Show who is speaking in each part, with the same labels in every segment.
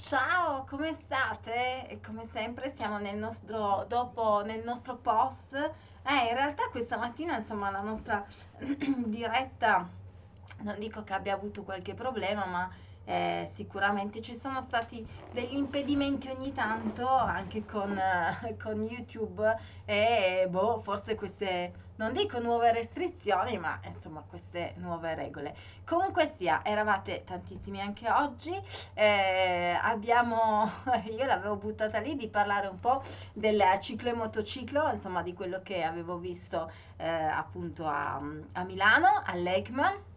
Speaker 1: Ciao, come state? E come sempre siamo nel nostro, dopo, nel nostro post. Eh, in realtà questa mattina, insomma, la nostra diretta, non dico che abbia avuto qualche problema, ma eh, sicuramente ci sono stati degli impedimenti ogni tanto anche con, con YouTube e boh, forse queste, non dico nuove restrizioni, ma insomma queste nuove regole. Comunque sia, eravate tantissimi anche oggi, eh, abbiamo, io l'avevo buttata lì di parlare un po' del ciclo e motociclo, insomma di quello che avevo visto eh, appunto a, a Milano, all'ECMA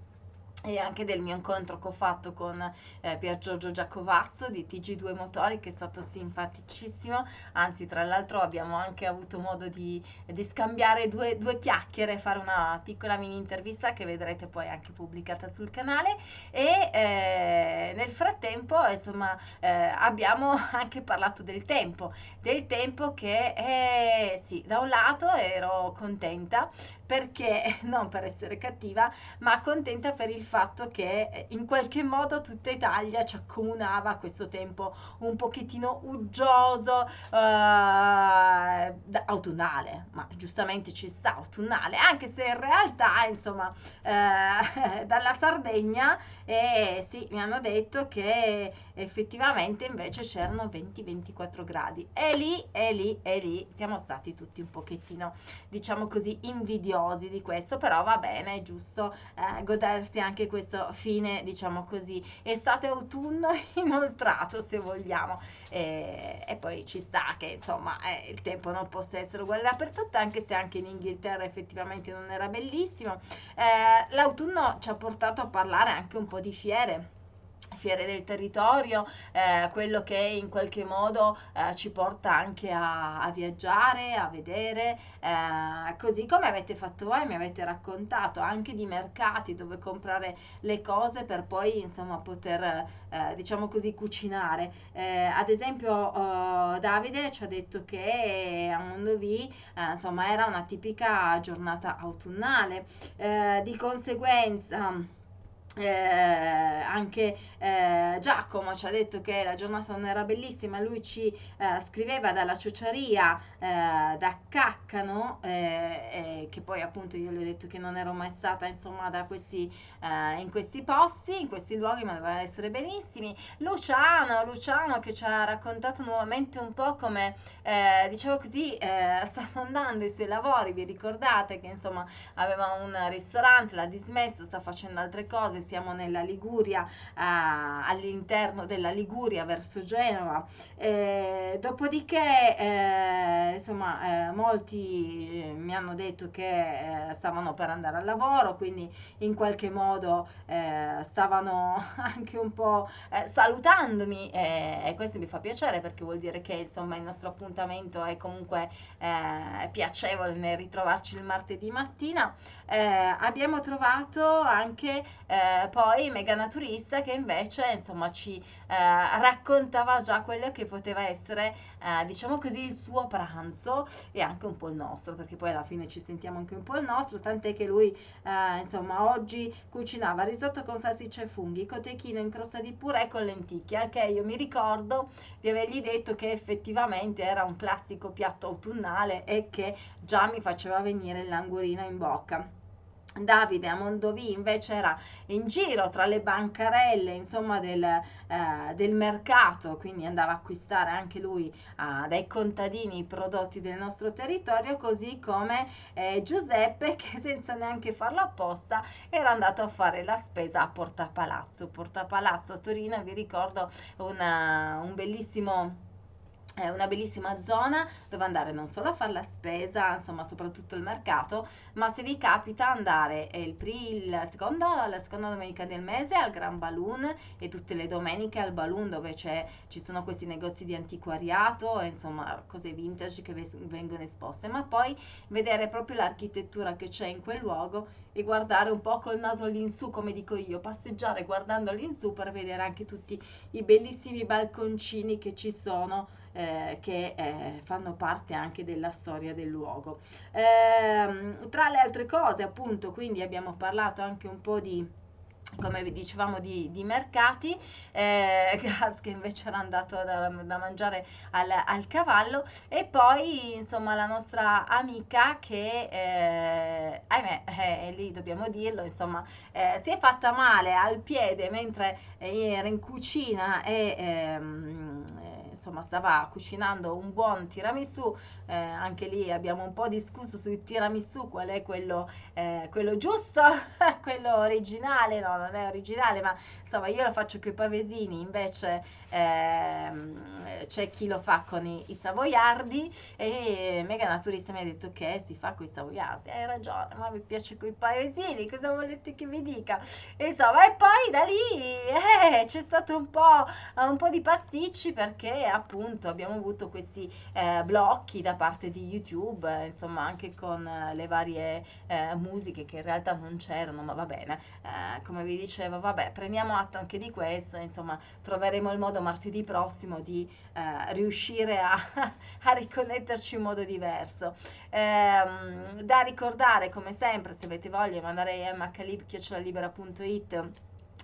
Speaker 1: e anche del mio incontro che ho fatto con eh, Pier Giorgio Giacovazzo di TG2 Motori che è stato simpaticissimo, anzi tra l'altro abbiamo anche avuto modo di, di scambiare due, due, chiacchiere, fare una piccola mini intervista che vedrete poi anche pubblicata sul canale. E eh, nel frattempo insomma eh, abbiamo anche parlato del tempo, del tempo che eh, sì, da un lato ero contenta perché, non per essere cattiva, ma contenta per il fatto che eh, in qualche modo tutta Italia ci accomunava questo tempo un pochettino uggioso, eh, autunnale, ma giustamente ci sta autunnale, anche se in realtà, insomma, eh, dalla Sardegna, eh, sì, mi hanno detto che effettivamente invece c'erano 20-24 gradi. E lì, e lì, e lì siamo stati tutti un pochettino, diciamo così, invidiosi di questo, però va bene, è giusto eh, godersi anche anche questo fine, diciamo così, estate-autunno inoltrato se vogliamo. E, e, poi ci sta che insomma eh, il tempo non possa essere uguale dappertutto, anche se anche in Inghilterra effettivamente non era bellissimo. Eh, l'autunno ci ha portato a parlare anche un po' di fiere fiere del territorio, eh, quello che in qualche modo eh, ci porta anche a, a viaggiare, a vedere, eh, così come avete fatto voi, mi avete raccontato anche di mercati dove comprare le cose per poi insomma poter eh, diciamo così cucinare. Eh, ad esempio oh, Davide ci ha detto che a Mondovì eh, insomma era una tipica giornata autunnale, di conseguenza eh, anche eh, Giacomo ci ha detto che la giornata non era bellissima, lui ci eh, scriveva dalla ciociaria eh, da Caccano, eh, che poi appunto io gli ho detto che non ero mai stata insomma da questi, eh, in questi posti, in questi luoghi, ma dovevano essere benissimi. Luciano, Luciano che ci ha raccontato nuovamente un po' come, diciamo così, stanno andando i suoi lavori, vi ricordate che insomma aveva un ristorante, l'ha dismesso, sta facendo altre cose, siamo nella Liguria, eh, all'interno della Liguria verso Genova. Eh, dopodiché, eh, insomma, eh, molti eh, mi hanno detto che eh, stavano per andare al lavoro, quindi in qualche modo stavano anche un po' salutandomi e questo mi fa piacere perché vuol dire che insomma il nostro appuntamento è comunque piacevole nel ritrovarci il martedì mattina. abbiamo trovato anche eh, poi Mega Naturista che invece insomma ci eh, raccontava già quello che poteva essere eh, diciamo così il suo pranzo e anche un po' il nostro perché poi alla fine ci sentiamo anche un po' il nostro tant'è che lui eh, insomma oggi cucinava risotto con salsicce e funghi cotechino in crosta di purè con lenticchie. Al che io mi ricordo di avergli detto che effettivamente era un classico piatto autunnale e che già mi faceva venire l'angurino in bocca Davide a Mondovì invece era in giro tra le bancarelle insomma del, eh, del mercato quindi andava a acquistare anche lui eh, dai contadini i prodotti del nostro territorio così come eh, Giuseppe che senza neanche farlo apposta era andato a fare la spesa a Porta Palazzo Porta Palazzo a Torino vi ricordo una, un bellissimo è una bellissima zona dove andare non solo a fare la spesa, insomma soprattutto il mercato, ma se vi capita andare il, il secondo, la seconda domenica del mese al Gran Balloon e tutte le domeniche al Balloon dove ci sono questi negozi di antiquariato insomma cose vintage che vengono esposte, ma poi vedere proprio l'architettura che c'è in quel luogo e guardare un po' col naso all'insù come dico io, passeggiare guardando all'insù per vedere anche tutti i bellissimi balconcini che ci sono eh, che eh, fanno parte anche della storia del luogo. Eh, tra le altre cose, appunto, quindi abbiamo parlato anche un po' di come vi dicevamo di, di mercati, eh, Gas che invece era andato da, da mangiare al, al, cavallo e poi insomma la nostra amica che eh, ahimè eh, lì dobbiamo dirlo insomma eh, si è fatta male al piede mentre era in cucina e ehm, insomma stava cucinando un buon tiramisù, eh, anche lì abbiamo un po' discusso sul tiramisù, qual è quello, eh, quello giusto, quello originale, no non è originale, ma insomma io lo faccio con i pavesini, invece ehm, c'è chi lo fa con i, i savoiardi e Mega Naturista mi ha detto che si fa con i savoiardi, hai ragione, ma mi piace con i pavesini, cosa volete che vi dica? Insomma, e poi da lì eh, c'è stato un po', un po' di pasticci perché appunto abbiamo avuto questi eh, blocchi da parte di YouTube, eh, insomma anche con eh, le varie eh, musiche che in realtà non c'erano, ma va bene, eh, come vi dicevo, vabbè, prendiamo atto anche di questo, insomma troveremo il modo martedì prossimo di riuscire a, a, riconnetterci in modo diverso. Ehm, da ricordare come sempre, se avete voglia, mandare mhlib.it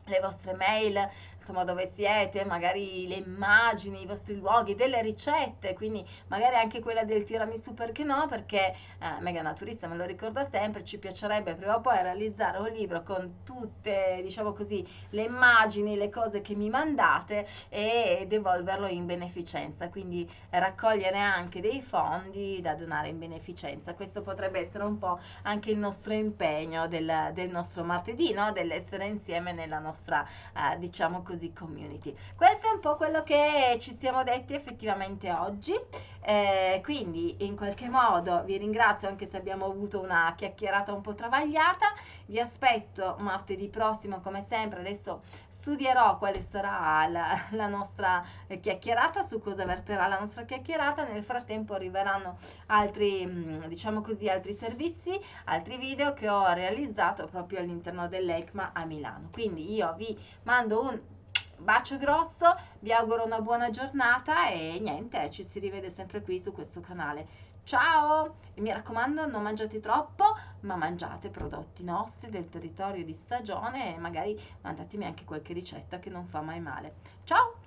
Speaker 1: le vostre mail, insomma dove siete, magari le immagini, i vostri luoghi, delle ricette, quindi magari anche quella del tiramisù perché no, perché eh, Mega Naturista me lo ricorda sempre, ci piacerebbe prima o poi realizzare un libro con tutte, diciamo così, le immagini, le cose che mi mandate e devolverlo in beneficenza, quindi raccogliere anche dei fondi da donare in beneficenza. Questo potrebbe essere un po' anche il nostro impegno del, del nostro martedì, no? dell'essere insieme nella nostra, eh, diciamo così community. Questo è un po' quello che ci siamo detti effettivamente oggi. Eh, quindi in qualche modo vi ringrazio anche se abbiamo avuto una chiacchierata un po' travagliata. Vi aspetto martedì prossimo come sempre. Adesso studierò quale sarà la, la, nostra chiacchierata, su cosa verterà la nostra chiacchierata. Nel frattempo arriveranno altri, mm, diciamo così, altri servizi, altri video che ho realizzato proprio all'interno dell'ECMA a Milano. Quindi io vi mando un bacio grosso, vi auguro una buona giornata e niente, ci si rivede sempre qui su questo canale. Ciao! E mi raccomando, non mangiate troppo, ma mangiate prodotti nostri del territorio di stagione e magari mandatemi anche qualche ricetta che non fa mai male. Ciao!